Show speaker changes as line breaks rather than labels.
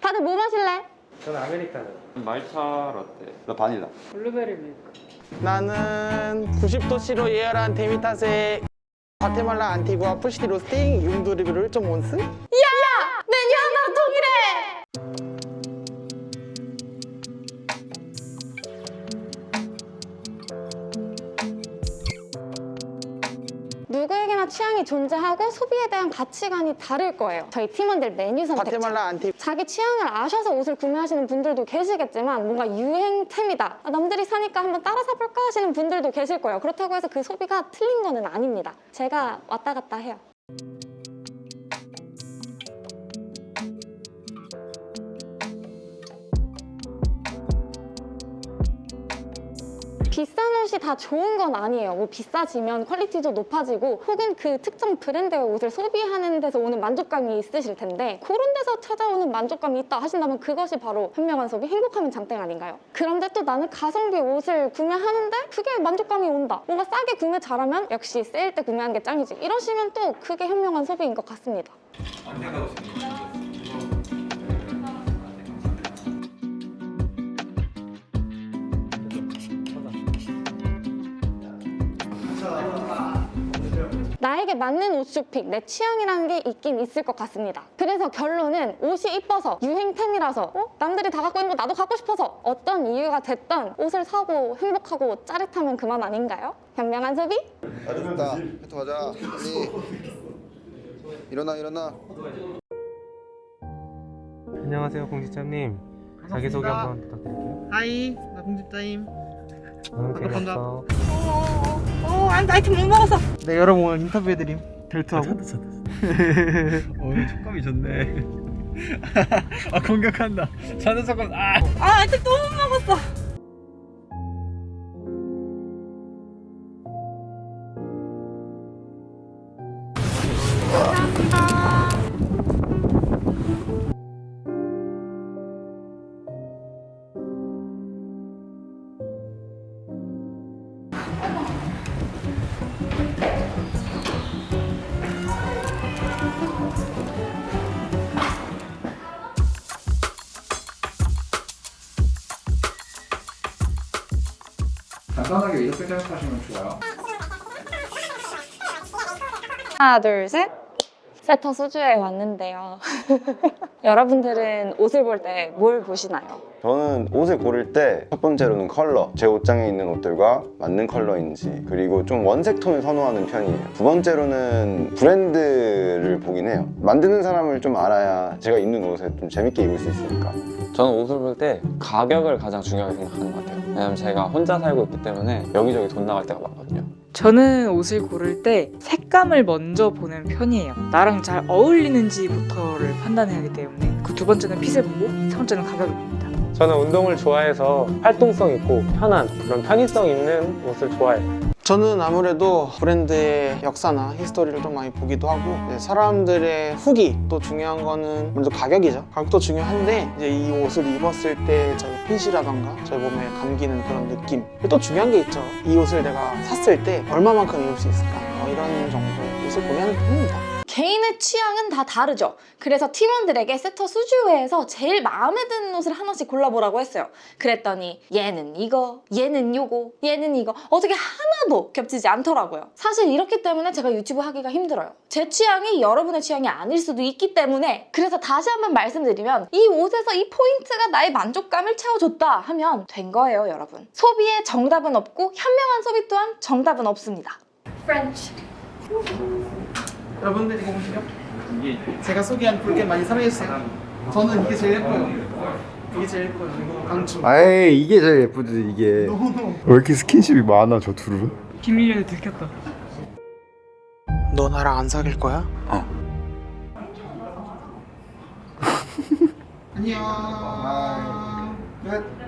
다들 뭐 마실래?
저는 아메리카노.
말차 라떼
나 바닐라
블루베리 밀크.
나는 90도씨로 예열한 데미타스의 과테말라 안티구아 full city roasting 융드립으로 좀 온스?
취향이 존재하고 소비에 대한 가치관이 다를 거예요. 저희 팀원들 메뉴 선택 자기 취향을 아셔서 옷을 구매하시는 분들도 계시겠지만 뭔가 유행템이다. 아, 남들이 사니까 한번 따라 사볼까 하시는 분들도 계실 거예요. 그렇다고 해서 그 소비가 틀린 거는 아닙니다. 제가 왔다 갔다 해요 옷이 다 좋은 건 아니에요. 뭐 비싸지면 퀄리티도 높아지고 혹은 그 특정 브랜드의 옷을 소비하는 데서 오는 만족감이 있으실 텐데 그런 데서 찾아오는 만족감이 있다 하신다면 그것이 바로 현명한 소비, 행복하면 장땡 아닌가요? 그런데 또 나는 가성비 옷을 구매하는데 그게 만족감이 온다. 뭔가 싸게 구매 잘하면 역시 세일 때 구매하는 게 짱이지. 이러시면 또 그게 현명한 소비인 것 같습니다. 나에게 맞는 옷 쇼핑, 내 취향이라는 게 있긴 있을 것 같습니다. 그래서 결론은 옷이 이뻐서 유행템이라서 어? 남들이 다 갖고 있는 거 나도 갖고 싶어서 어떤 이유가 됐던 옷을 사고 행복하고 짜릿하면 그만 아닌가요? 현명한 소비?
좋다 해토 가자 빨리 일어나 일어나
안녕하세요 공직자님. 자기소개 한번 부탁드릴게요.
하이 나 공집자임
너무 재미없어.
어 안, 아이템 못 먹었어 네 여러분 오늘 인터뷰해드림 델투하고
오늘 촉감이 좋네. 아 공격한다. 자는 촉감 아.
아 아이템 또 못 먹었어
간단하게 이렇게 생각하시면 좋아요.
하나, 둘, 셋. 세터 수주에 왔는데요. 여러분들은 옷을 볼 때 뭘 보시나요?
저는 옷을 고를 때 첫 번째로는 컬러 제 옷장에 있는 옷들과 맞는 컬러인지 그리고 좀 원색 톤을 선호하는 편이에요. 두 번째로는 브랜드를 보긴 해요. 만드는 사람을 좀 알아야 제가 입는 옷을 좀 재밌게 입을 수 있으니까.
저는 옷을 볼 때 가격을 가장 중요하게 생각하는 것 같아요. 왜냐면 제가 혼자 살고 있기 때문에 여기저기 돈 나갈 때가 많거든요
저는 옷을 고를 때 색감을 먼저 보는 편이에요. 나랑 잘 어울리는지부터를 판단해야 하기 때문에 그 두 번째는 핏을 보고 세 번째는 가격을 봅니다.
저는 운동을 좋아해서 활동성 있고 편한 그런 편의성 있는 옷을 좋아해요.
저는 아무래도 브랜드의 역사나 히스토리를 좀 많이 보기도 하고 네, 사람들의 후기 또 중요한 거는 먼저 가격이죠. 가격도 중요한데 이제 이 옷을 입었을 때 저희 핏이라던가 저희 몸에 감기는 그런 느낌. 또 중요한 게 있죠. 이 옷을 내가 샀을 때 얼마만큼 입을 수 있을까? 어, 이런 정도의 옷을 고민하는 편입니다
개인의 취향은 다 다르죠. 그래서 팀원들에게 세터 수주회에서 제일 마음에 드는 옷을 하나씩 골라보라고 했어요. 그랬더니 얘는 이거, 얘는 요거, 얘는 이거 어떻게 하나도 겹치지 않더라고요. 사실 이렇기 때문에 제가 유튜브 하기가 힘들어요. 제 취향이 여러분의 취향이 아닐 수도 있기 때문에 그래서 다시 한번 말씀드리면 이 옷에서 이 포인트가 나의 만족감을 채워줬다 하면 된 거예요, 여러분. 소비에 정답은 없고 현명한 소비 또한 정답은 없습니다. 프렌치.
여러분들 이거 보시죠 제가 소개한 붉게 많이 사랑해주세요 저는 이게 제일 예뻐요 이게 제일 예뻐요 이거 강추
아이 이게 제일 예쁘지 이게. 왜 이렇게 스킨십이 많아 저 둘은?
비밀을 들켰다.
너 나랑 안 사귈 거야?
어.
안녕 끝